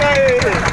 应该。